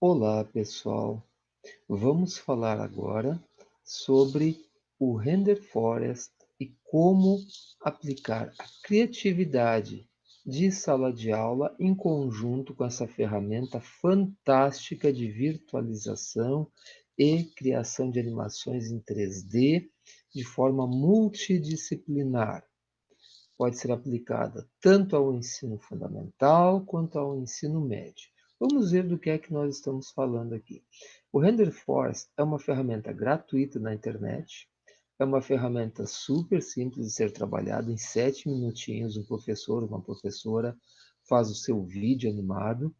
Olá, pessoal. Vamos falar agora sobre o Render Forest e como aplicar a criatividade de sala de aula em conjunto com essa ferramenta fantástica de virtualização e criação de animações em 3D de forma multidisciplinar. Pode ser aplicada tanto ao ensino fundamental quanto ao ensino médio. Vamos ver do que é que nós estamos falando aqui. O Render Force é uma ferramenta gratuita na internet, é uma ferramenta super simples de ser trabalhada, em sete minutinhos um professor, uma professora faz o seu vídeo animado,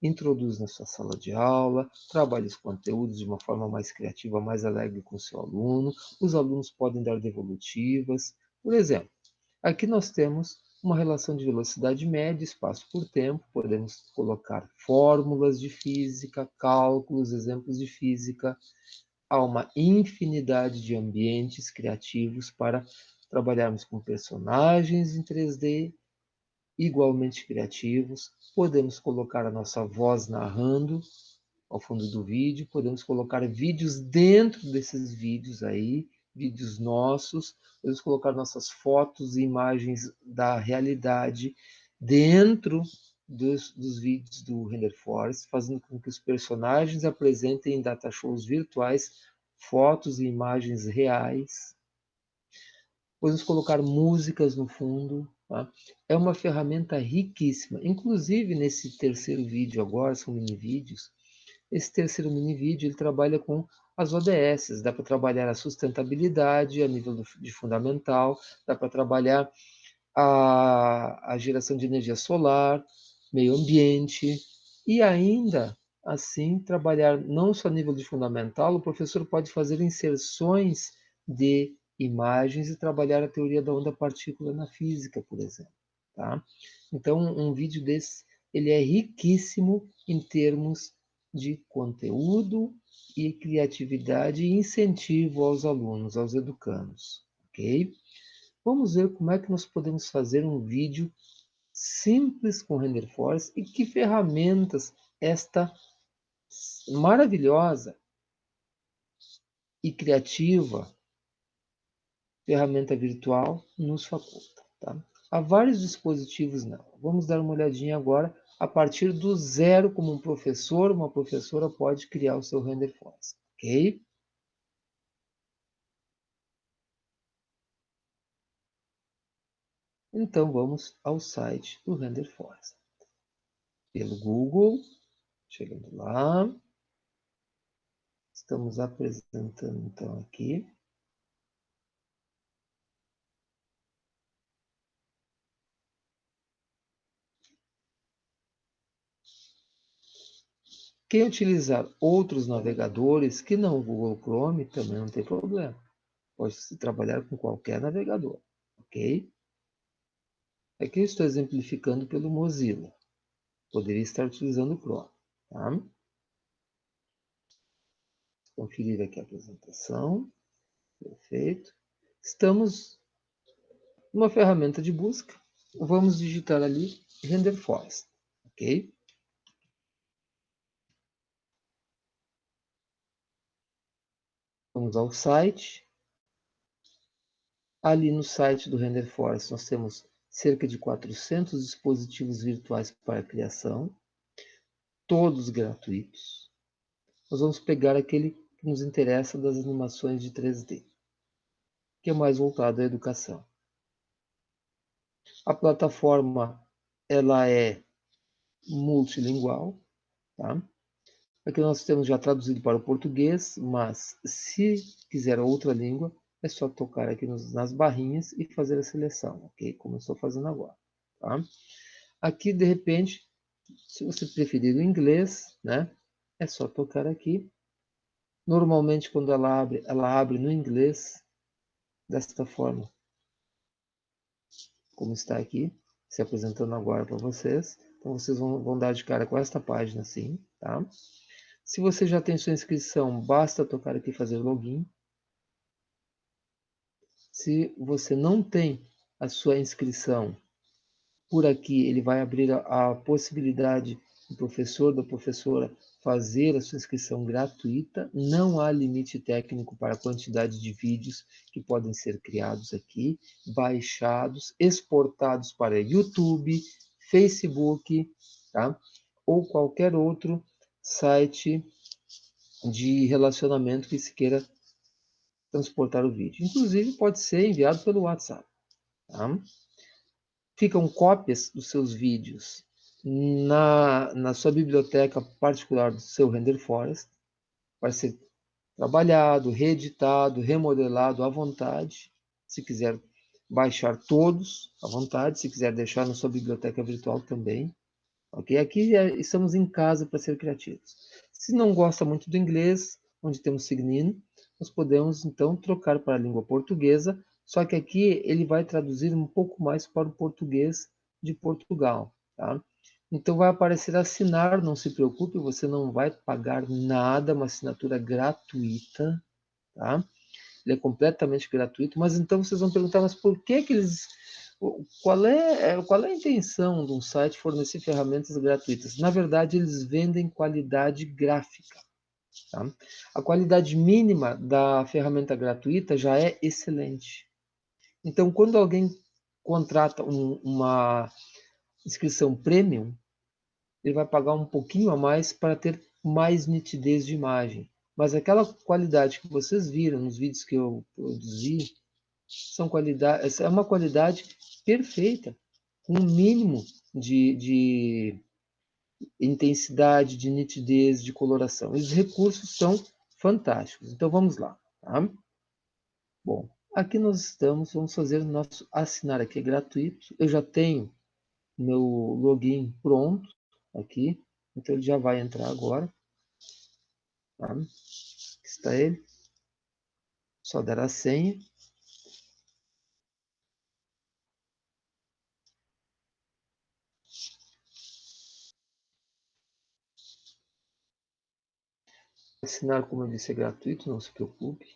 introduz na sua sala de aula, trabalha os conteúdos de uma forma mais criativa, mais alegre com o seu aluno, os alunos podem dar devolutivas. Por exemplo, aqui nós temos uma relação de velocidade média, espaço por tempo, podemos colocar fórmulas de física, cálculos, exemplos de física. Há uma infinidade de ambientes criativos para trabalharmos com personagens em 3D, igualmente criativos. Podemos colocar a nossa voz narrando ao fundo do vídeo, podemos colocar vídeos dentro desses vídeos aí, vídeos nossos, podemos colocar nossas fotos e imagens da realidade dentro dos, dos vídeos do Render Force, fazendo com que os personagens apresentem em data shows virtuais fotos e imagens reais. Podemos colocar músicas no fundo. Tá? É uma ferramenta riquíssima. Inclusive, nesse terceiro vídeo agora, são mini vídeos, esse terceiro mini vídeo ele trabalha com as ODS, dá para trabalhar a sustentabilidade a nível de fundamental, dá para trabalhar a, a geração de energia solar, meio ambiente, e ainda assim trabalhar não só a nível de fundamental, o professor pode fazer inserções de imagens e trabalhar a teoria da onda partícula na física, por exemplo. Tá? Então, um vídeo desse ele é riquíssimo em termos de conteúdo e criatividade e incentivo aos alunos, aos educandos, ok? Vamos ver como é que nós podemos fazer um vídeo simples com Render Force e que ferramentas esta maravilhosa e criativa ferramenta virtual nos faculta. Tá? Há vários dispositivos não. Vamos dar uma olhadinha agora a partir do zero, como um professor, uma professora pode criar o seu render force, ok? Então, vamos ao site do Render Force. Pelo Google, chegando lá. Estamos apresentando, então, aqui. Quem utilizar outros navegadores que não o Google Chrome também não tem problema. Pode trabalhar com qualquer navegador, ok? Aqui eu estou exemplificando pelo Mozilla. Poderia estar utilizando o Chrome, tá? Conferir aqui a apresentação. Perfeito. Estamos numa ferramenta de busca. Vamos digitar ali Render Forest, ok? Vamos ao site. Ali no site do Render Force nós temos cerca de 400 dispositivos virtuais para criação, todos gratuitos. Nós vamos pegar aquele que nos interessa das animações de 3D, que é mais voltado à educação. A plataforma ela é multilingual, tá? Aqui nós temos já traduzido para o português, mas se quiser outra língua, é só tocar aqui nos, nas barrinhas e fazer a seleção, ok? Como eu estou fazendo agora, tá? Aqui, de repente, se você preferir o inglês, né? É só tocar aqui. Normalmente, quando ela abre, ela abre no inglês, desta forma. Como está aqui, se apresentando agora para vocês. Então, vocês vão, vão dar de cara com esta página assim, tá? Se você já tem sua inscrição, basta tocar aqui fazer login. Se você não tem a sua inscrição, por aqui ele vai abrir a, a possibilidade do professor, da professora fazer a sua inscrição gratuita. Não há limite técnico para a quantidade de vídeos que podem ser criados aqui, baixados, exportados para YouTube, Facebook, tá? ou qualquer outro site de relacionamento que se queira transportar o vídeo. Inclusive, pode ser enviado pelo WhatsApp. Tá? Ficam cópias dos seus vídeos na, na sua biblioteca particular do seu Render Forest. Vai ser trabalhado, reeditado, remodelado à vontade. Se quiser baixar todos à vontade, se quiser deixar na sua biblioteca virtual também. Ok? Aqui estamos em casa para ser criativos. Se não gosta muito do inglês, onde temos Signin, nós podemos então trocar para a língua portuguesa, só que aqui ele vai traduzir um pouco mais para o português de Portugal. Tá? Então vai aparecer assinar, não se preocupe, você não vai pagar nada, uma assinatura gratuita, tá? Ele é completamente gratuito, mas então vocês vão perguntar, mas por que que eles... Qual é, é, qual é a intenção de um site fornecer ferramentas gratuitas? Na verdade, eles vendem qualidade gráfica. Tá? A qualidade mínima da ferramenta gratuita já é excelente. Então, quando alguém contrata um, uma inscrição premium, ele vai pagar um pouquinho a mais para ter mais nitidez de imagem. Mas aquela qualidade que vocês viram nos vídeos que eu produzi, são qualidade, é uma qualidade perfeita, com um mínimo de, de intensidade, de nitidez, de coloração. E os recursos são fantásticos. Então vamos lá. Tá? Bom, aqui nós estamos, vamos fazer o nosso assinar aqui, é gratuito. Eu já tenho meu login pronto aqui, então ele já vai entrar agora. Tá? Aqui está ele. Só dar a senha. Assinar, como eu disse, é gratuito, não se preocupe.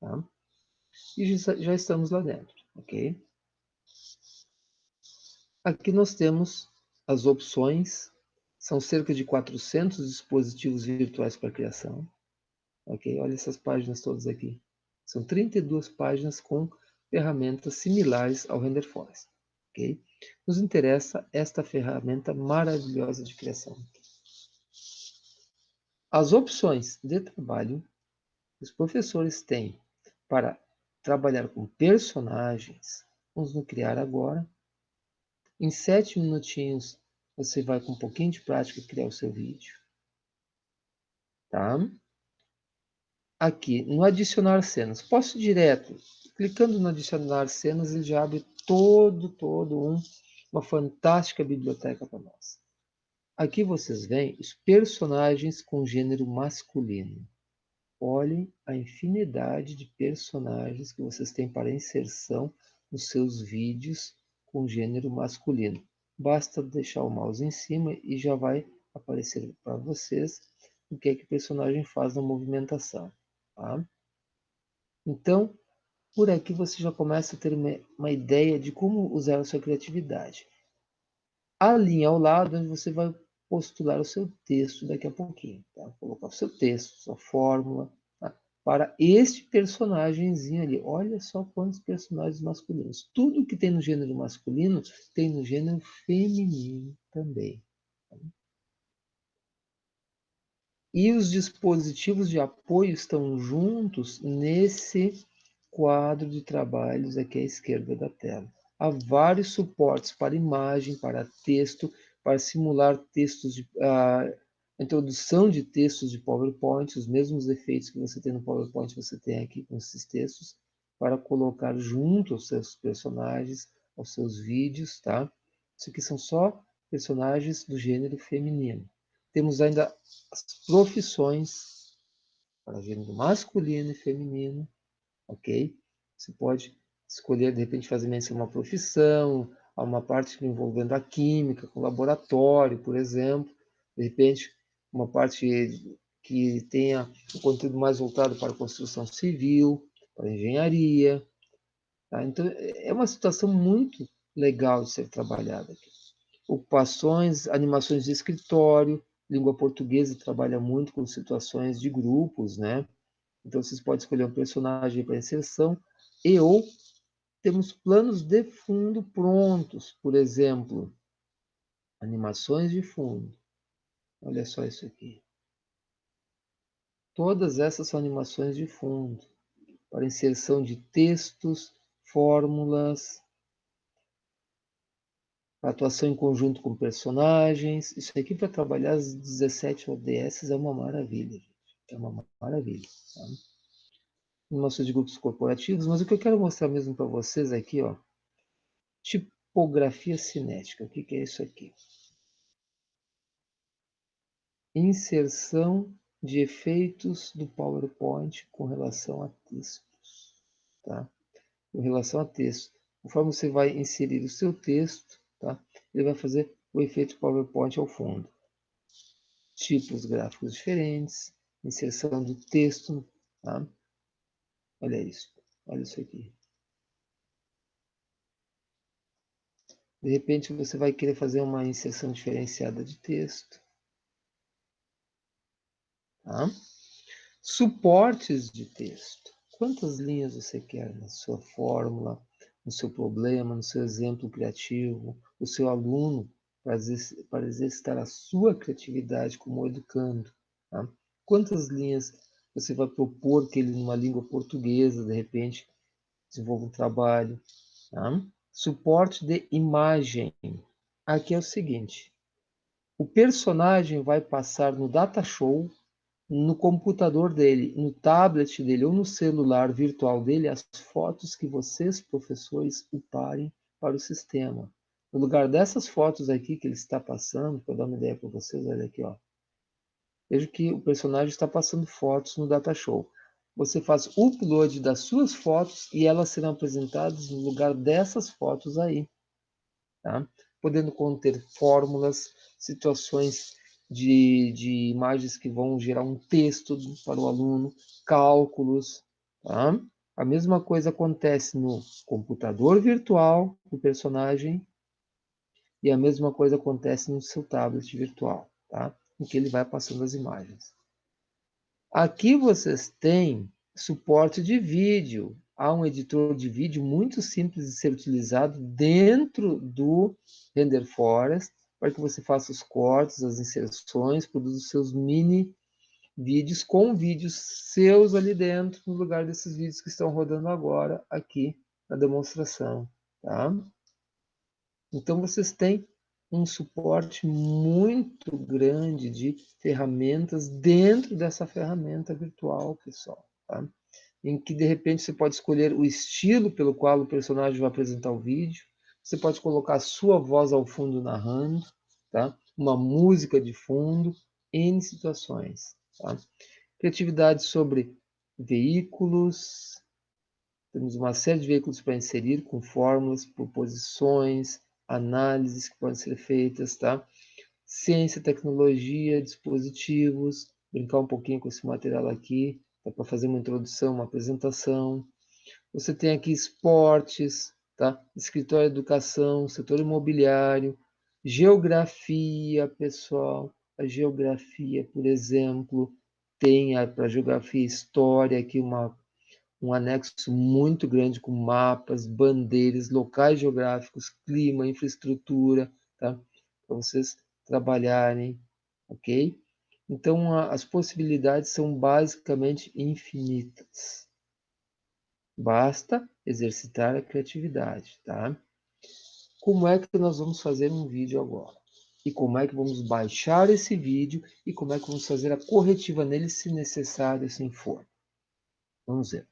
Tá? E já, estamos lá dentro, ok? Aqui nós temos as opções, são cerca de 400 dispositivos virtuais para criação. Ok, olha essas páginas todas aqui. São 32 páginas com ferramentas similares ao Render Forest. Ok? Nos interessa esta ferramenta maravilhosa de criação. As opções de trabalho que os professores têm para trabalhar com personagens, vamos no criar agora. Em sete minutinhos, você vai com um pouquinho de prática criar o seu vídeo. Tá? Aqui, no adicionar cenas. Posso direto, clicando no adicionar cenas, ele já abre todo, todo um, uma fantástica biblioteca para nós. Aqui vocês veem os personagens com gênero masculino. Olhem a infinidade de personagens que vocês têm para inserção nos seus vídeos com gênero masculino. Basta deixar o mouse em cima e já vai aparecer para vocês o que é que o personagem faz na movimentação. Tá? Então, por aqui você já começa a ter uma, uma ideia de como usar a sua criatividade. A linha ao lado, onde você vai postular o seu texto daqui a pouquinho. Tá? Colocar o seu texto, sua fórmula, tá? para este personagemzinho ali. Olha só quantos personagens masculinos. Tudo que tem no gênero masculino tem no gênero feminino também. Tá? E os dispositivos de apoio estão juntos nesse quadro de trabalhos aqui à esquerda da tela. Há vários suportes para imagem, para texto, para simular textos de uh, introdução de textos de PowerPoint, os mesmos efeitos que você tem no PowerPoint você tem aqui com esses textos, para colocar junto aos seus personagens, aos seus vídeos, tá? Isso aqui são só personagens do gênero feminino. Temos ainda as profissões para gênero masculino e feminino, ok? Você pode escolher, de repente, fazer menção a uma profissão, uma parte envolvendo a química, com laboratório, por exemplo, de repente uma parte que tenha um conteúdo mais voltado para a construção civil, para a engenharia. Tá? Então, é uma situação muito legal de ser trabalhada aqui. ocupações, animações de escritório, língua portuguesa trabalha muito com situações de grupos, né? Então, vocês podem escolher um personagem para inserção e ou temos planos de fundo prontos, por exemplo, animações de fundo. Olha só isso aqui. Todas essas são animações de fundo, para inserção de textos, fórmulas, atuação em conjunto com personagens. Isso aqui para trabalhar as 17 ODS é uma maravilha, gente. É uma maravilha. De grupos corporativos, mas o que eu quero mostrar mesmo para vocês aqui, ó, tipografia cinética. O que, que é isso aqui? Inserção de efeitos do PowerPoint com relação a textos. Tá? Com relação a texto. Conforme você vai inserir o seu texto, tá? ele vai fazer o efeito PowerPoint ao fundo. Tipos gráficos diferentes, inserção do texto. Tá? Olha isso, olha isso aqui. De repente você vai querer fazer uma inserção diferenciada de texto. Tá? Suportes de texto. Quantas linhas você quer na sua fórmula, no seu problema, no seu exemplo criativo, o seu aluno, para exercitar a sua criatividade como educando. Tá? Quantas linhas você vai propor que ele, numa língua portuguesa, de repente, desenvolva um trabalho. Tá? Suporte de imagem. Aqui é o seguinte, o personagem vai passar no data show no computador dele, no tablet dele ou no celular virtual dele as fotos que vocês, professores, uparem para o sistema. No lugar dessas fotos aqui que ele está passando, para dar uma ideia para vocês, olha aqui, ó. Veja que o personagem está passando fotos no data show. Você faz o upload das suas fotos e elas serão apresentadas no lugar dessas fotos aí. Tá? Podendo conter fórmulas, situações de, de imagens que vão gerar um texto para o aluno, cálculos. Tá? A mesma coisa acontece no computador virtual do personagem e a mesma coisa acontece no seu tablet virtual, tá? Em que ele vai passando as imagens. Aqui vocês têm suporte de vídeo. Há um editor de vídeo muito simples de ser utilizado dentro do Render Forest para que você faça os cortes, as inserções, produza os seus mini vídeos com vídeos seus ali dentro, no lugar desses vídeos que estão rodando agora aqui na demonstração, tá? Então, vocês têm um suporte muito grande de ferramentas dentro dessa ferramenta virtual, pessoal, tá? Em que, de repente, você pode escolher o estilo pelo qual o personagem vai apresentar o vídeo, você pode colocar a sua voz ao fundo narrando, tá? uma música de fundo, N situações. Tá? Criatividade sobre veículos, temos uma série de veículos para inserir, com fórmulas, proposições, análises que podem ser feitas, tá? Ciência, tecnologia, dispositivos, brincar um pouquinho com esse material aqui, dá para fazer uma introdução, uma apresentação. Você tem aqui esportes, Tá? Escritório educação, setor imobiliário, geografia, pessoal. A geografia, por exemplo, tem para geografia história aqui uma, um anexo muito grande com mapas, bandeiras, locais geográficos, clima, infraestrutura, tá? para vocês trabalharem, ok? Então, a, as possibilidades são basicamente infinitas. Basta exercitar a criatividade, tá? Como é que nós vamos fazer um vídeo agora? E como é que vamos baixar esse vídeo e como é que vamos fazer a corretiva nele se necessário, assim for. Vamos ver.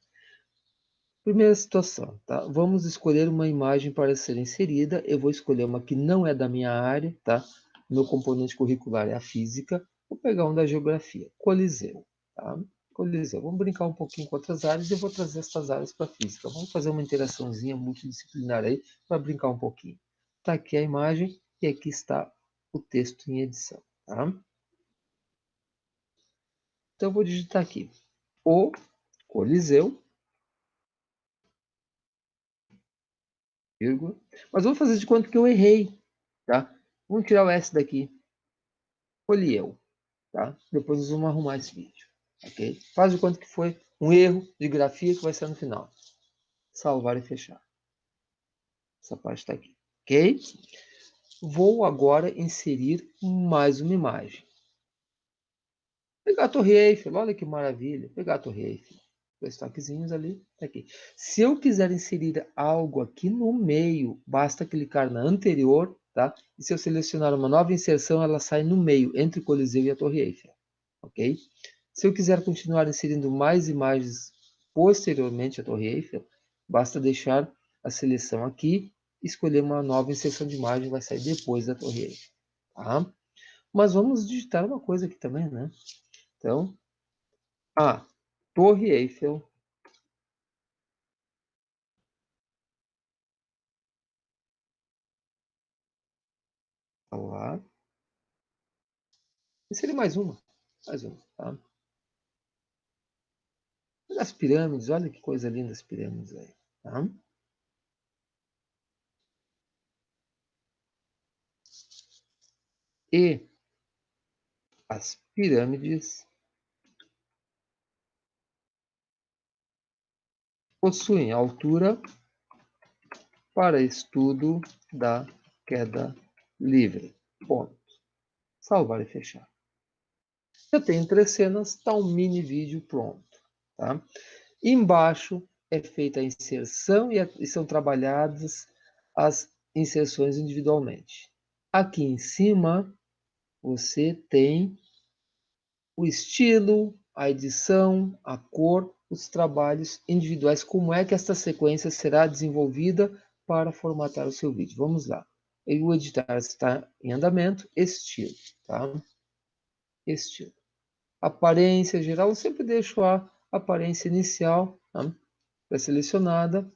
Primeira situação, tá? Vamos escolher uma imagem para ser inserida. Eu vou escolher uma que não é da minha área, tá? Meu componente curricular é a física. Vou pegar um da geografia, Coliseu, tá? Coliseu. Vamos brincar um pouquinho com outras áreas e eu vou trazer essas áreas para a física. Vamos fazer uma interaçãozinha multidisciplinar aí para brincar um pouquinho. Está aqui a imagem e aqui está o texto em edição. Tá? Então, eu vou digitar aqui. O Coliseu. Vírgula. Mas vou fazer de conta que eu errei. Tá? Vamos tirar o S daqui. Escolhi eu. Tá? Depois nós vamos arrumar esse vídeo. Ok? Faz de conta que foi um erro de grafia que vai ser no final. Salvar e fechar. Essa parte está aqui. Ok? Vou agora inserir mais uma imagem. Pegar a Torre Eiffel, olha que maravilha. Pegar a Torre Eiffel. Dois toquezinhos ali, tá aqui. Se eu quiser inserir algo aqui no meio, basta clicar na anterior, tá? E se eu selecionar uma nova inserção, ela sai no meio, entre o Coliseu e a Torre Eiffel, ok? Se eu quiser continuar inserindo mais imagens posteriormente à Torre Eiffel, basta deixar a seleção aqui, escolher uma nova inserção de imagem, vai sair depois da Torre Eiffel, tá? Mas vamos digitar uma coisa aqui também, né? Então, a Torre Eiffel. Lá. E seria mais uma. Mais uma, tá? As pirâmides, olha que coisa linda as pirâmides aí, tá? E as pirâmides possuem altura para estudo da queda livre. Ponto. Salvar e fechar. Eu tenho três cenas, está um mini vídeo pronto. Tá? Embaixo é feita a inserção e, a, e são trabalhadas as inserções individualmente. Aqui em cima, você tem o estilo, a edição, a cor os trabalhos individuais, como é que esta sequência será desenvolvida para formatar o seu vídeo. Vamos lá. O editar está em andamento, estilo, tá? Estilo. Aparência geral, eu sempre deixo a aparência inicial tá? selecionada.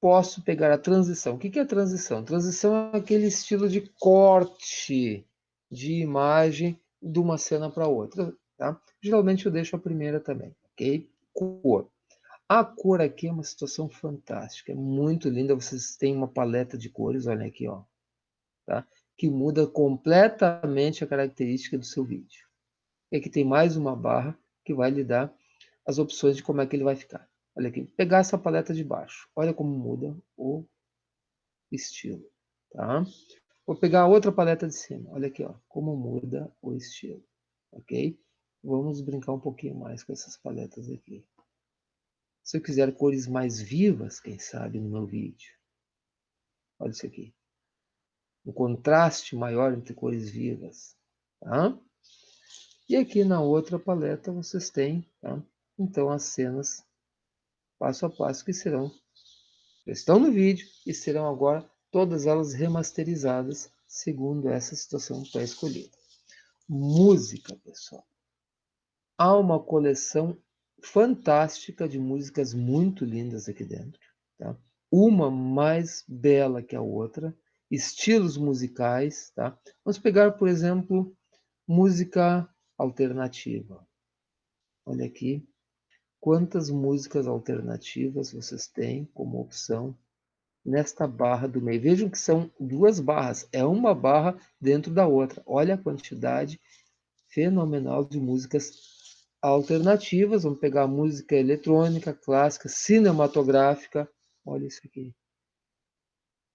Posso pegar a transição. O que é transição? Transição é aquele estilo de corte de imagem de uma cena para outra. Tá? Geralmente eu deixo a primeira também, ok? Cor. A cor aqui é uma situação fantástica, é muito linda. Vocês têm uma paleta de cores, olha aqui, ó, tá? que muda completamente a característica do seu vídeo. E aqui tem mais uma barra que vai lhe dar as opções de como é que ele vai ficar. Olha aqui, pegar essa paleta de baixo, olha como muda o estilo. Tá? Vou pegar a outra paleta de cima, olha aqui, ó, como muda o estilo. Ok? Vamos brincar um pouquinho mais com essas paletas aqui. Se eu quiser cores mais vivas, quem sabe, no meu vídeo. Olha isso aqui. Um contraste maior entre cores vivas. Tá? E aqui na outra paleta vocês têm, tá? então, as cenas passo a passo que serão, estão no vídeo e serão agora todas elas remasterizadas segundo essa situação pré-escolhida. Música, pessoal há uma coleção fantástica de músicas muito lindas aqui dentro. Tá? Uma mais bela que a outra, estilos musicais. Tá? Vamos pegar, por exemplo, música alternativa. Olha aqui, quantas músicas alternativas vocês têm como opção nesta barra do meio. Vejam que são duas barras, é uma barra dentro da outra. Olha a quantidade fenomenal de músicas alternativas, vamos pegar música eletrônica, clássica, cinematográfica. Olha isso aqui.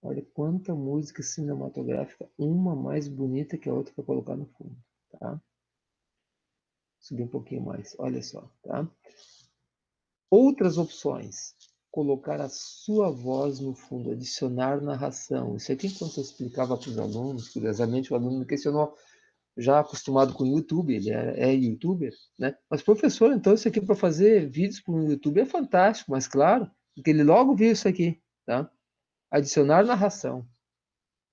Olha quanta música cinematográfica, uma mais bonita que a outra para colocar no fundo, tá? Subir um pouquinho mais, olha só, tá? Outras opções, colocar a sua voz no fundo, adicionar narração. Isso aqui, quando eu explicava para os alunos, curiosamente o aluno me questionou, já acostumado com o YouTube, ele é, é youtuber, né? Mas professor, então isso aqui para fazer vídeos para o YouTube é fantástico, mas claro, porque ele logo viu isso aqui, tá? Adicionar narração,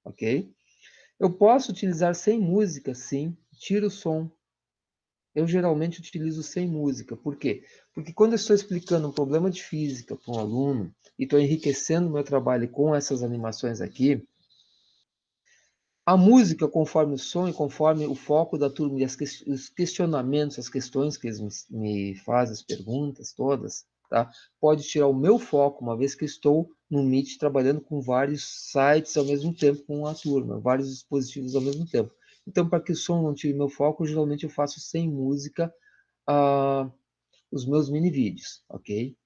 ok? Eu posso utilizar sem música, sim, tiro o som. Eu geralmente utilizo sem música, por quê? Porque quando eu estou explicando um problema de física para um aluno e estou enriquecendo o meu trabalho com essas animações aqui, a música, conforme o som e conforme o foco da turma e que, os questionamentos, as questões que eles me, me fazem, as perguntas todas, tá? Pode tirar o meu foco, uma vez que estou no Meet trabalhando com vários sites ao mesmo tempo com a turma, vários dispositivos ao mesmo tempo. Então, para que o som não tire meu foco, geralmente eu faço sem música uh, os meus mini vídeos, ok?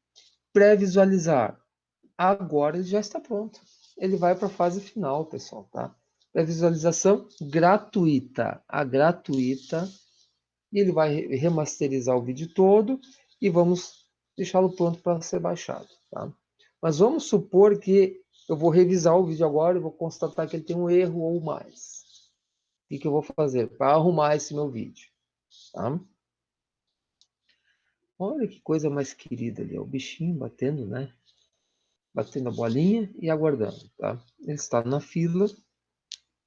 Pré-visualizar. Agora ele já está pronto. Ele vai para a fase final, pessoal, tá? Pré-visualização gratuita. A gratuita. E ele vai remasterizar o vídeo todo e vamos deixá-lo pronto para ser baixado, tá? Mas vamos supor que eu vou revisar o vídeo agora e vou constatar que ele tem um erro ou mais. O que, que eu vou fazer para arrumar esse meu vídeo? Tá? Olha que coisa mais querida ali, ó, o bichinho batendo, né? Batendo a bolinha e aguardando, tá? Ele está na fila,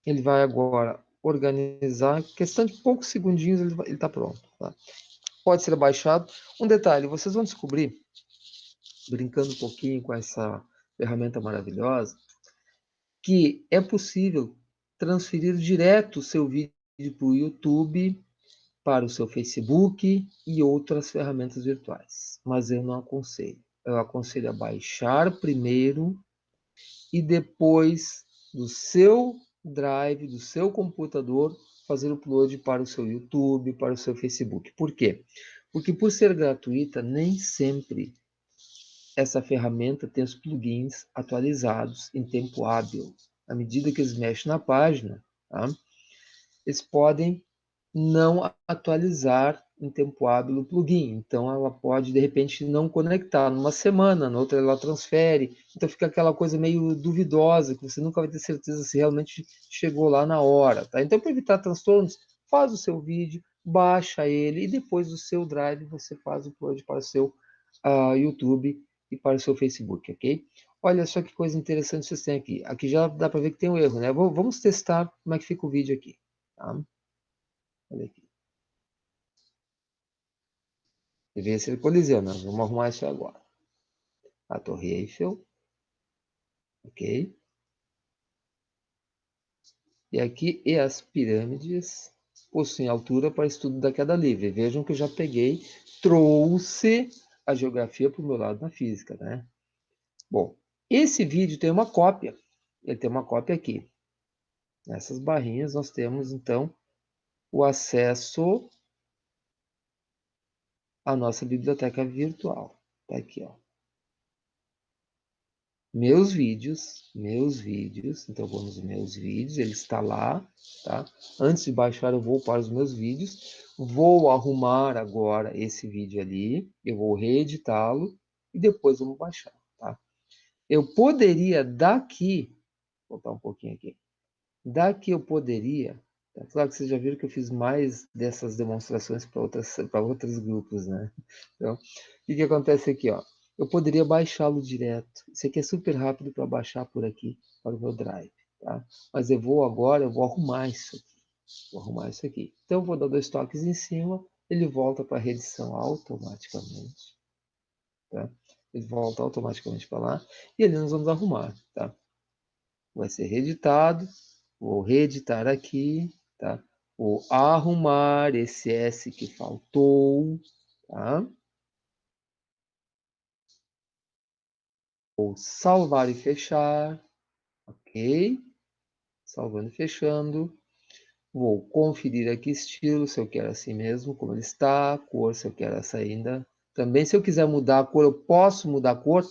ele vai agora organizar, questão de poucos segundinhos ele está pronto, tá? Pode ser baixado. Um detalhe, vocês vão descobrir, brincando um pouquinho com essa ferramenta maravilhosa, que é possível transferir direto o seu vídeo para o YouTube, para o seu Facebook e outras ferramentas virtuais. Mas eu não aconselho. Eu aconselho a baixar primeiro e depois do seu drive, do seu computador, fazer upload para o seu YouTube, para o seu Facebook. Por quê? Porque por ser gratuita, nem sempre essa ferramenta tem os plugins atualizados em tempo hábil à medida que eles mexem na página, tá? eles podem não atualizar em tempo hábil o plugin. Então, ela pode, de repente, não conectar numa semana, na outra ela transfere. Então, fica aquela coisa meio duvidosa, que você nunca vai ter certeza se realmente chegou lá na hora. Tá? Então, para evitar transtornos, faz o seu vídeo, baixa ele, e depois do seu Drive, você faz o upload para o seu uh, YouTube e para o seu Facebook, ok? Olha só que coisa interessante vocês têm aqui. Aqui já dá para ver que tem um erro, né? Vamos testar como é que fica o vídeo aqui. Tá? Olha aqui. Deveria ser Coliseu, né? Vamos arrumar isso agora. A Torre Eiffel. Ok. E aqui, e as pirâmides possuem altura para estudo da queda livre. Vejam que eu já peguei, trouxe a geografia para o meu lado na física, né? Bom, esse vídeo tem uma cópia. Ele tem uma cópia aqui. Nessas barrinhas nós temos, então, o acesso à nossa biblioteca virtual. Está aqui, ó. Meus vídeos, meus vídeos. Então, vou nos meus vídeos, ele está lá, tá? Antes de baixar, eu vou para os meus vídeos. Vou arrumar agora esse vídeo ali. Eu vou reeditá-lo e depois vamos baixar, tá? Eu poderia daqui, vou botar um pouquinho aqui, daqui eu poderia, é claro que vocês já viram que eu fiz mais dessas demonstrações para outros grupos, né? Então, o que, que acontece aqui, ó? Eu poderia baixá-lo direto. Isso aqui é super rápido para baixar por aqui, para o meu Drive, tá? Mas eu vou agora, eu vou arrumar isso aqui. Vou arrumar isso aqui. Então, eu vou dar dois toques em cima, ele volta para a reedição automaticamente, tá? ele volta automaticamente para lá, e ali nós vamos arrumar, tá? Vai ser reeditado, vou reeditar aqui, tá? Vou arrumar esse S que faltou, tá? Vou salvar e fechar, ok? Salvando e fechando. Vou conferir aqui estilo, se eu quero assim mesmo, como ele está, cor, se eu quero essa ainda, também, se eu quiser mudar a cor, eu posso mudar a cor?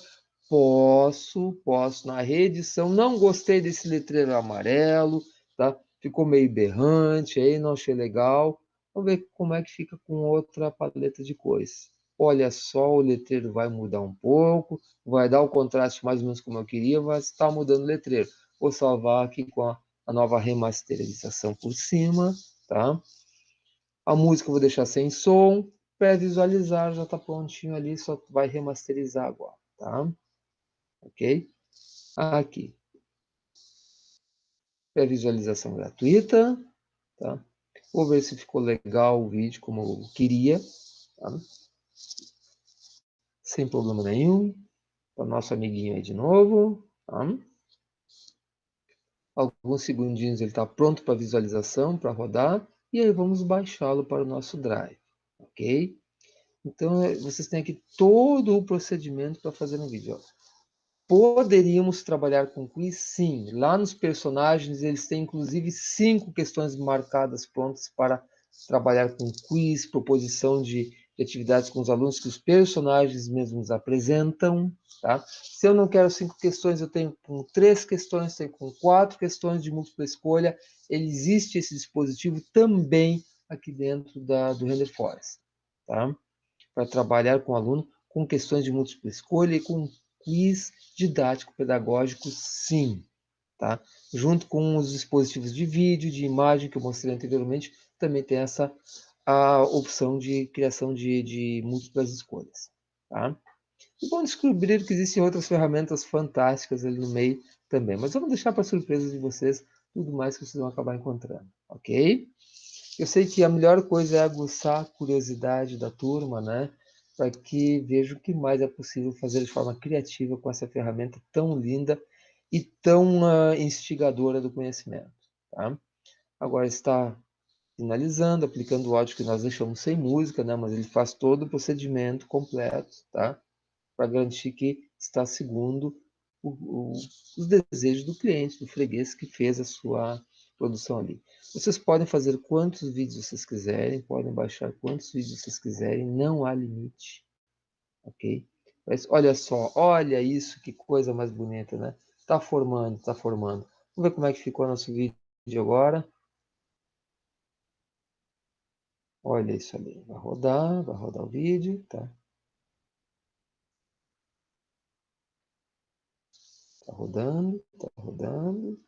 Posso, posso. Na reedição, não gostei desse letreiro amarelo, tá? Ficou meio berrante, aí não achei legal. Vamos ver como é que fica com outra paleta de cores. Olha só, o letreiro vai mudar um pouco, vai dar o contraste mais ou menos como eu queria, vai estar mudando o letreiro. Vou salvar aqui com a, a nova remasterização por cima, tá? A música eu vou deixar sem som, pré-visualizar, já está prontinho ali, só vai remasterizar agora, tá? Ok? Aqui. Pré-visualização gratuita, tá? Vou ver se ficou legal o vídeo como eu queria, tá? Sem problema nenhum. O nosso amiguinho aí de novo, tá? Alguns segundinhos ele está pronto para visualização, para rodar. E aí vamos baixá-lo para o nosso Drive ok? Então, é, vocês têm aqui todo o procedimento para fazer um vídeo. Poderíamos trabalhar com quiz? Sim. Lá nos personagens, eles têm inclusive cinco questões marcadas prontas para trabalhar com quiz, proposição de, de atividades com os alunos que os personagens mesmos apresentam. Tá? Se eu não quero cinco questões, eu tenho com três questões, tenho com quatro questões de múltipla escolha. Ele existe esse dispositivo também aqui dentro da, do Render Forest. Tá? Para trabalhar com o aluno com questões de múltipla escolha e com quiz didático-pedagógico, sim. Tá? Junto com os dispositivos de vídeo, de imagem que eu mostrei anteriormente, também tem essa a opção de criação de, de múltiplas escolhas. Tá? E vão descobrir que existem outras ferramentas fantásticas ali no meio também. Mas vamos deixar para surpresa de vocês tudo mais que vocês vão acabar encontrando. Ok? Eu sei que a melhor coisa é aguçar a curiosidade da turma, né? Para que veja o que mais é possível fazer de forma criativa com essa ferramenta tão linda e tão uh, instigadora do conhecimento. Tá? Agora está finalizando, aplicando o áudio que nós deixamos sem música, né? mas ele faz todo o procedimento completo, tá? para garantir que está segundo o, o, os desejos do cliente, do freguês que fez a sua produção ali. Vocês podem fazer quantos vídeos vocês quiserem, podem baixar quantos vídeos vocês quiserem, não há limite. Ok? Mas olha só, olha isso, que coisa mais bonita, né? Está formando, está formando. Vamos ver como é que ficou nosso vídeo agora. Olha isso ali. Vai rodar, vai rodar o vídeo, tá? Tá rodando, tá rodando.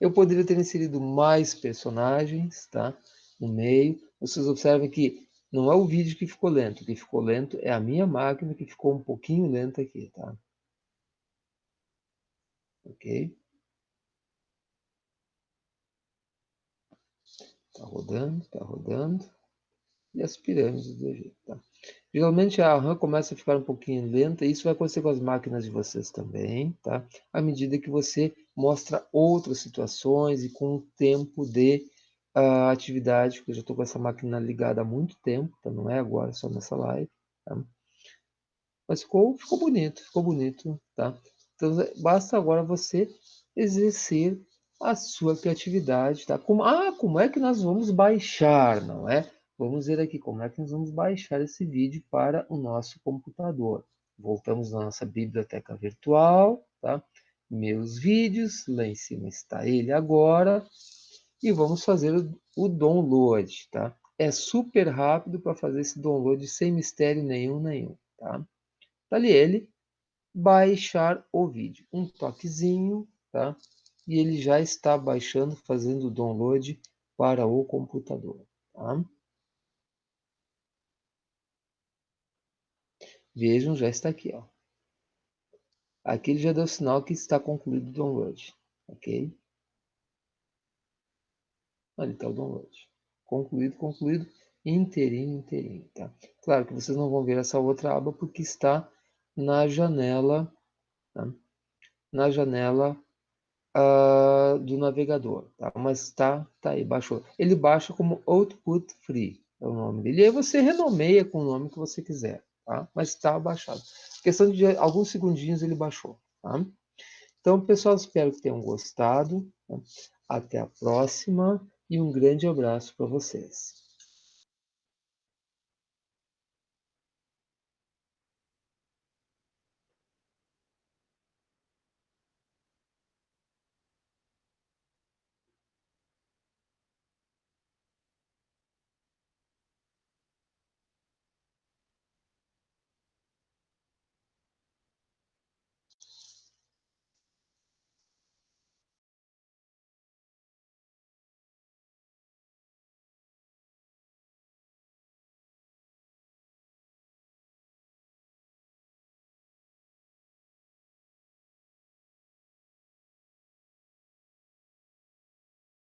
Tá? Eu poderia ter inserido mais personagens tá? no meio. Vocês observem que não é o vídeo que ficou lento. O que ficou lento é a minha máquina que ficou um pouquinho lenta aqui. Tá? Ok? Está rodando, está rodando. E as pirâmides do Egito. Tá? Geralmente a RAM começa a ficar um pouquinho lenta, e isso vai acontecer com as máquinas de vocês também, tá? À medida que você mostra outras situações e com o tempo de uh, atividade, porque eu já estou com essa máquina ligada há muito tempo, tá? não é agora, só nessa live, tá? Mas ficou, ficou bonito, ficou bonito, tá? Então basta agora você exercer a sua criatividade, tá? Como, ah, como é que nós vamos baixar, não é? Vamos ver aqui como é que nós vamos baixar esse vídeo para o nosso computador. Voltamos na nossa biblioteca virtual, tá? Meus vídeos, lá em cima está ele agora. E vamos fazer o download, tá? É super rápido para fazer esse download sem mistério nenhum, nenhum, tá? Tá ali ele, baixar o vídeo. Um toquezinho, tá? E ele já está baixando, fazendo o download para o computador, tá? Vejam, já está aqui. Ó. Aqui ele já deu sinal que está concluído o download. Ok? Ali está o download. Concluído, concluído, inteirinho, inteirinho. Tá? Claro que vocês não vão ver essa outra aba porque está na janela, tá? na janela uh, do navegador. Tá? Mas está tá aí, baixou. Ele baixa como Output Free, é o nome dele. E aí você renomeia com o nome que você quiser tá? mas está baixado. Questão de alguns segundinhos ele baixou. Tá? Então, pessoal, espero que tenham gostado. Tá? Até a próxima e um grande abraço para vocês.